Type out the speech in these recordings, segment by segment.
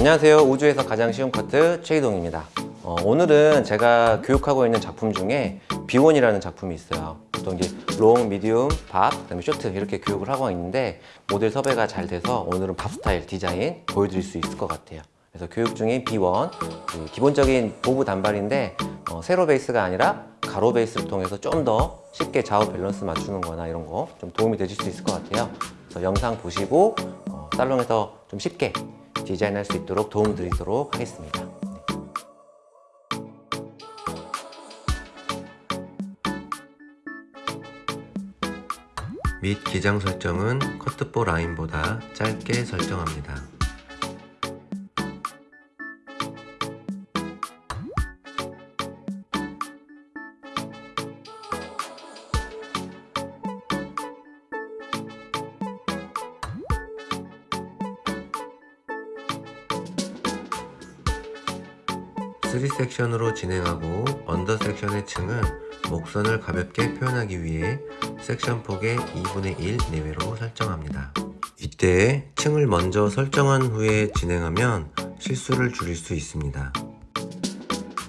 안녕하세요. 우주에서 가장 쉬운 커트 최희동입니다. 어, 오늘은 제가 교육하고 있는 작품 중에 B1이라는 작품이 있어요. 보통 이제 long, medium, bob, 그다음에 short 이렇게 교육을 하고 있는데 모델 섭외가 잘 돼서 오늘은 bob 스타일 디자인 보여드릴 수 있을 것 같아요. 그래서 교육 중인 B1 그 기본적인 bob 단발인데 어, 세로 베이스가 아니라 가로 베이스를 통해서 좀 더 쉽게 좌우 밸런스 맞추는 거나 이런 거 좀 도움이 되실 수 있을 것 같아요. 그래서 영상 보시고 어, 살롱에서 좀 쉽게 디자인할 수 있도록 도움 드리도록 하겠습니다. 밑 기장 설정은 커트볼 라인보다 짧게 설정합니다. three 섹션으로 진행하고 under 섹션의 층은 목선을 가볍게 표현하기 위해 섹션 폭의 2분의 1 내외로 설정합니다. 이때 층을 먼저 설정한 후에 진행하면 실수를 줄일 수 있습니다.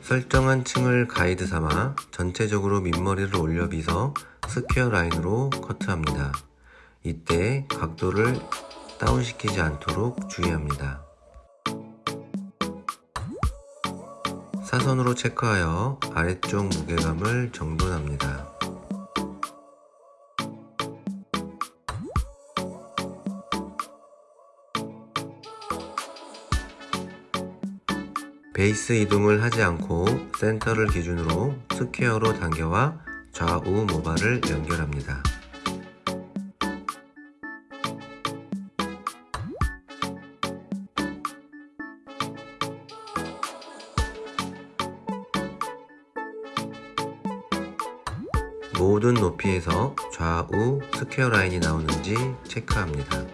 설정한 층을 가이드 삼아 전체적으로 밑머리를 올려 빗어 square 라인으로 커트합니다. 이때 각도를 다운시키지 않도록 주의합니다. 사선으로 체크하여 아래쪽 무게감을 정돈합니다. 베이스 이동을 하지 않고 센터를 기준으로 square로 당겨와 좌우 모발을 연결합니다. 모든 높이에서 좌우 스퀘어 라인이 나오는지 체크합니다.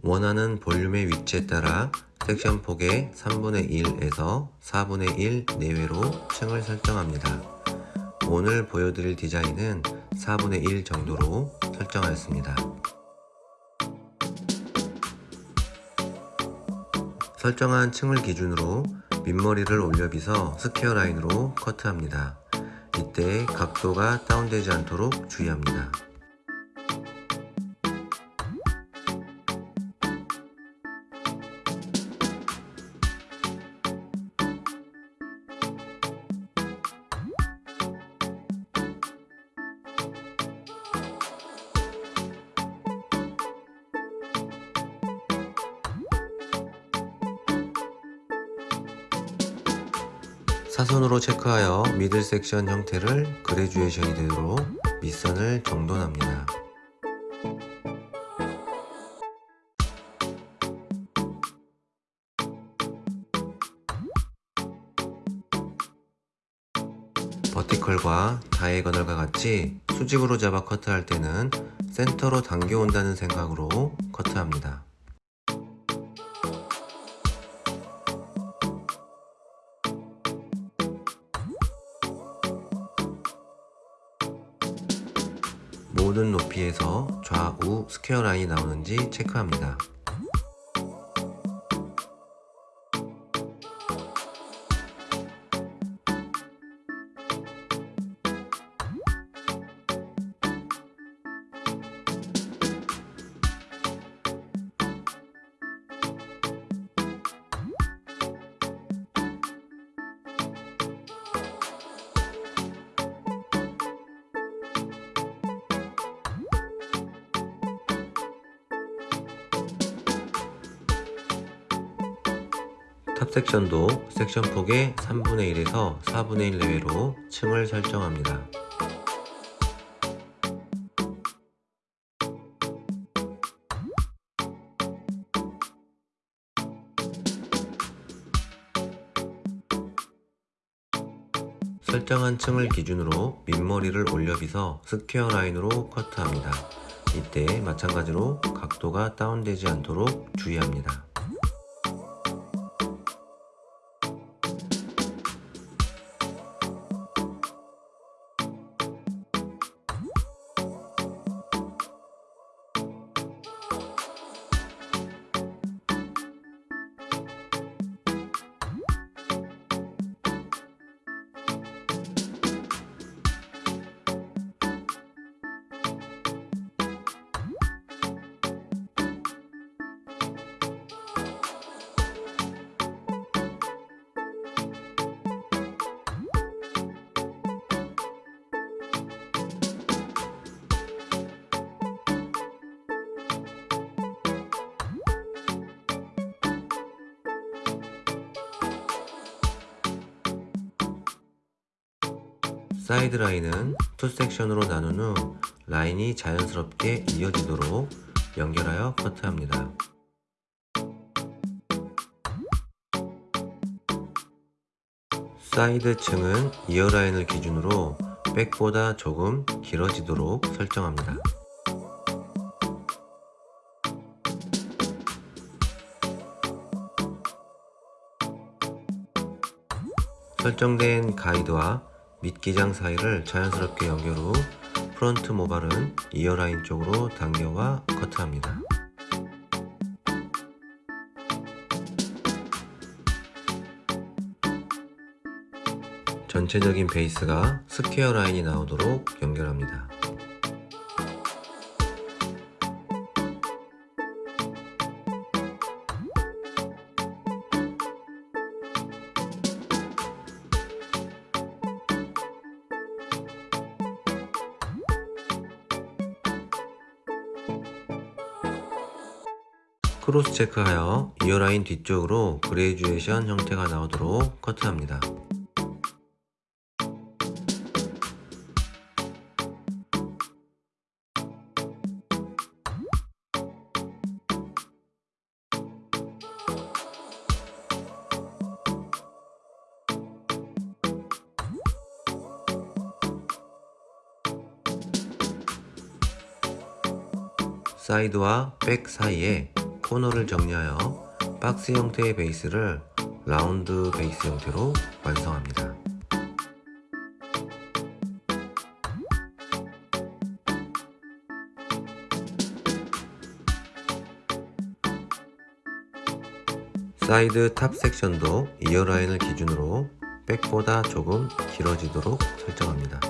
원하는 볼륨의 위치에 따라 섹션 폭의 3분의 1에서 4분의 1 내외로 층을 설정합니다. 오늘 보여드릴 디자인은 4분의 1 정도로 설정하였습니다. 설정한 층을 기준으로 밑머리를 올려 빗어 square 라인으로 커트합니다. 이때 각도가 다운되지 않도록 주의합니다. 사선으로 체크하여 미들 섹션 형태를 그레듀에이션이 되도록 밑선을 정돈합니다. 버티컬과 다이애거널과 같이 수직으로 잡아 커트할 때는 센터로 당겨온다는 생각으로 커트합니다. 스퀘어 라인이 나오는지 체크합니다. top 섹션도 섹션 폭의 3분의 1에서 4분의 1 내외로 층을 설정합니다. 설정한 층을 기준으로 밑머리를 올려 빗어 square 라인으로 커트합니다. 이때 마찬가지로 각도가 다운되지 않도록 주의합니다. 사이드 라인은 two 섹션으로 나눈 후 라인이 자연스럽게 이어지도록 연결하여 커트합니다. 사이드 층은 이어 라인을 기준으로 back보다 조금 길어지도록 설정합니다. 설정된 가이드와 밑기장 사이를 자연스럽게 연결 후 front 모발은 ear 라인 쪽으로 당겨와 커트합니다. 전체적인 베이스가 square 라인이 나오도록 연결합니다. 크로스 체크하여 이어라인 뒤쪽으로 그레듀에이션 형태가 나오도록 커트합니다. 사이드와 back 사이에 코너를 정리하여 박스 형태의 베이스를 라운드 베이스 형태로 완성합니다. 사이드 top 섹션도 ear 라인을 기준으로 back보다 조금 길어지도록 설정합니다.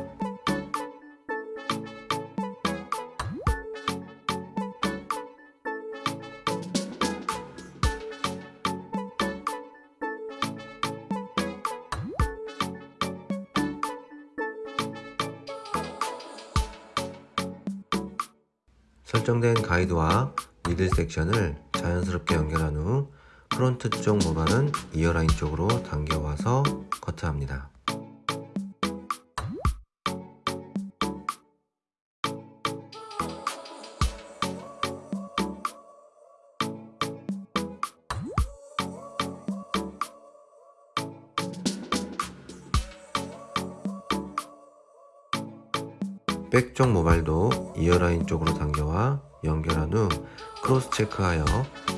설정된 가이드와 미들 섹션을 자연스럽게 연결한 후 프론트 쪽 모발은 이어라인 쪽으로 당겨와서 커트합니다. back쪽 모발도 ear 라인 쪽으로 당겨와 연결한 후 cross check하여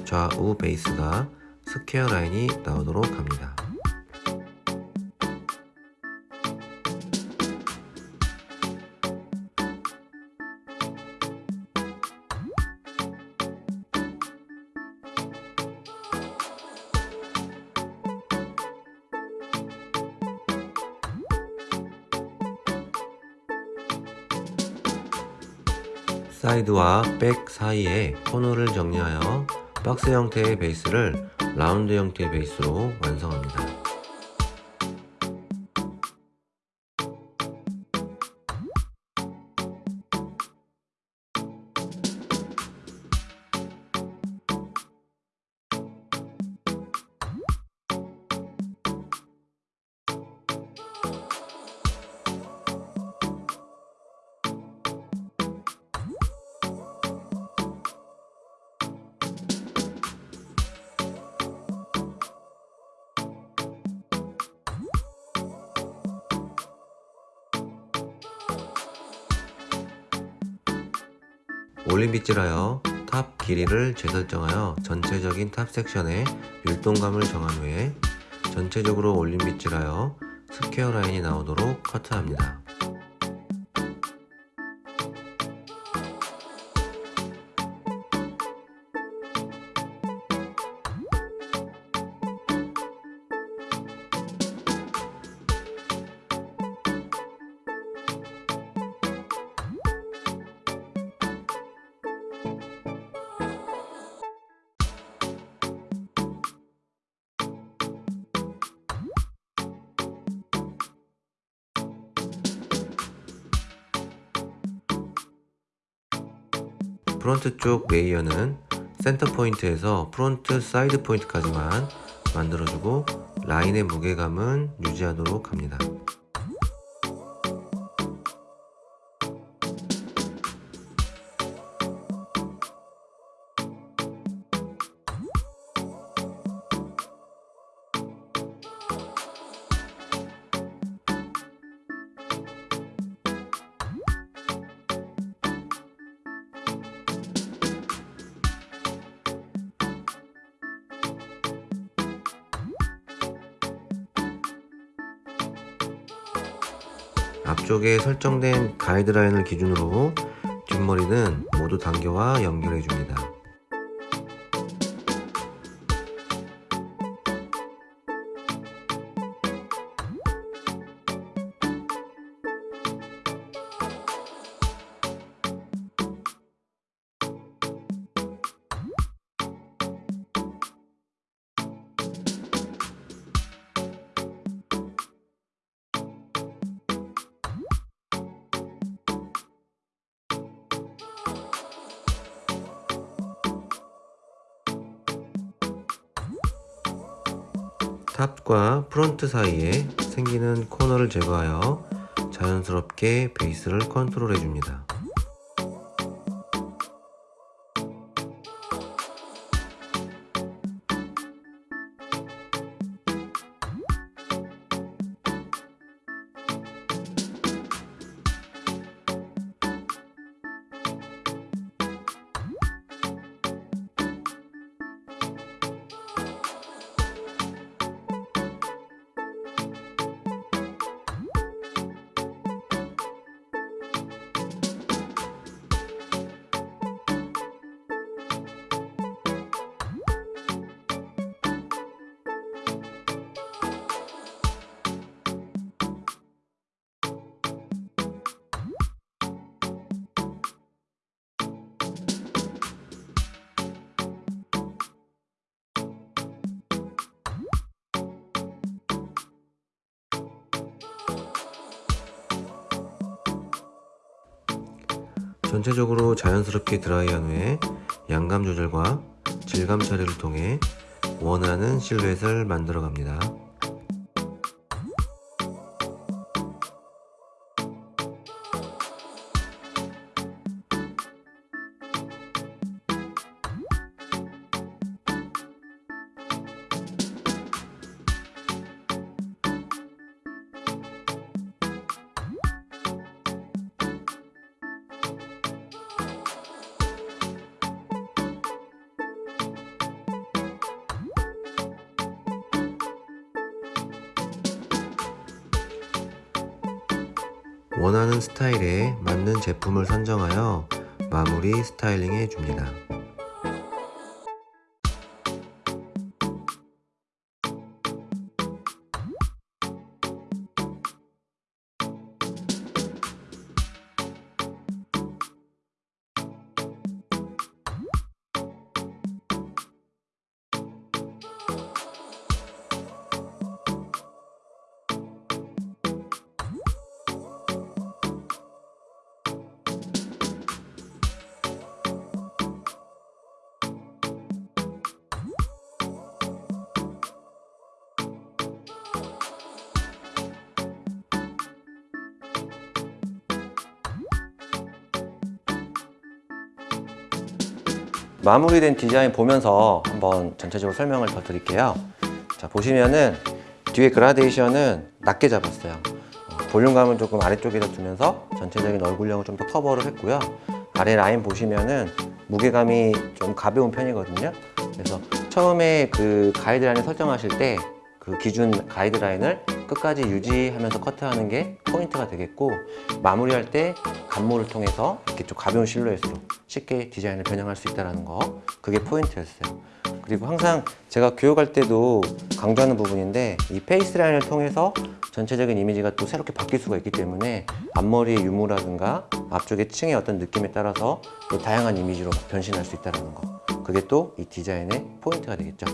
좌우 베이스가 square 라인이 나오도록 합니다. 사이드와 백 사이에 코너를 정리하여 박스 형태의 베이스를 라운드 형태의 베이스로 완성합니다. 올린 빗질하여 top 길이를 재설정하여 전체적인 top 섹션의 율동감을 정한 후에 전체적으로 올린 빗질하여 square 라인이 나오도록 커트합니다. front 쪽 layer는 센터 포인트에서 front 사이드 포인트까지만 만들어주고 라인의 무게감은 유지하도록 합니다. 앞쪽에 설정된 가이드라인을 기준으로 뒷머리는 모두 단계와 연결해 줍니다. 탑과 프론트 사이에 생기는 코너를 제거하여 자연스럽게 베이스를 컨트롤 해줍니다. 전체적으로 자연스럽게 드라이한 후에 양감 조절과 질감 처리를 통해 원하는 실루엣을 만들어 갑니다. 원하는 스타일에 맞는 제품을 선정하여 마무리 스타일링 해줍니다. 마무리된 디자인 보면서 한번 전체적으로 설명을 더 드릴게요. 자 보시면은 뒤에 그라데이션은 낮게 잡았어요. 어, 볼륨감을 조금 아래쪽에다 두면서 전체적인 얼굴형을 좀 더 커버를 했고요. 아래 라인 보시면은 무게감이 좀 가벼운 편이거든요. 그래서 처음에 그 가이드라인을 설정하실 때 그 기준 가이드라인을 끝까지 유지하면서 커트하는 게 포인트가 되겠고 마무리할 때 감모를 통해서 이렇게 좀 가벼운 실루엣으로 쉽게 디자인을 변형할 수 있다는 거 그게 포인트였어요. 그리고 항상 제가 교육할 때도 강조하는 부분인데 이 face 라인을 통해서 전체적인 이미지가 또 새롭게 바뀔 수가 있기 때문에 앞머리의 유무라든가 앞쪽의 층의 어떤 느낌에 따라서 또 다양한 이미지로 변신할 수 있다는 거 그게 또 이 디자인의 포인트가 되겠죠.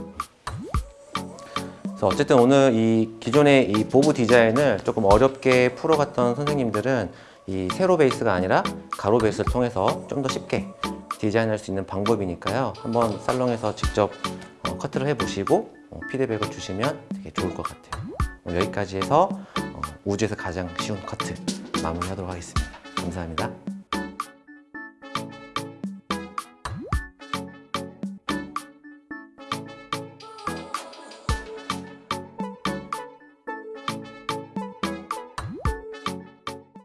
그래서 어쨌든 오늘 이 기존의 이 bob 디자인을 조금 어렵게 풀어갔던 선생님들은 이 세로 베이스가 아니라 가로 베이스를 통해서 좀 더 쉽게 디자인할 수 있는 방법이니까요. 한번 살롱에서 직접 어, 커트를 해보시고 어, 피드백을 주시면 되게 좋을 것 같아요. 여기까지 해서 어, 우주에서 가장 쉬운 커트 마무리하도록 하겠습니다. 감사합니다.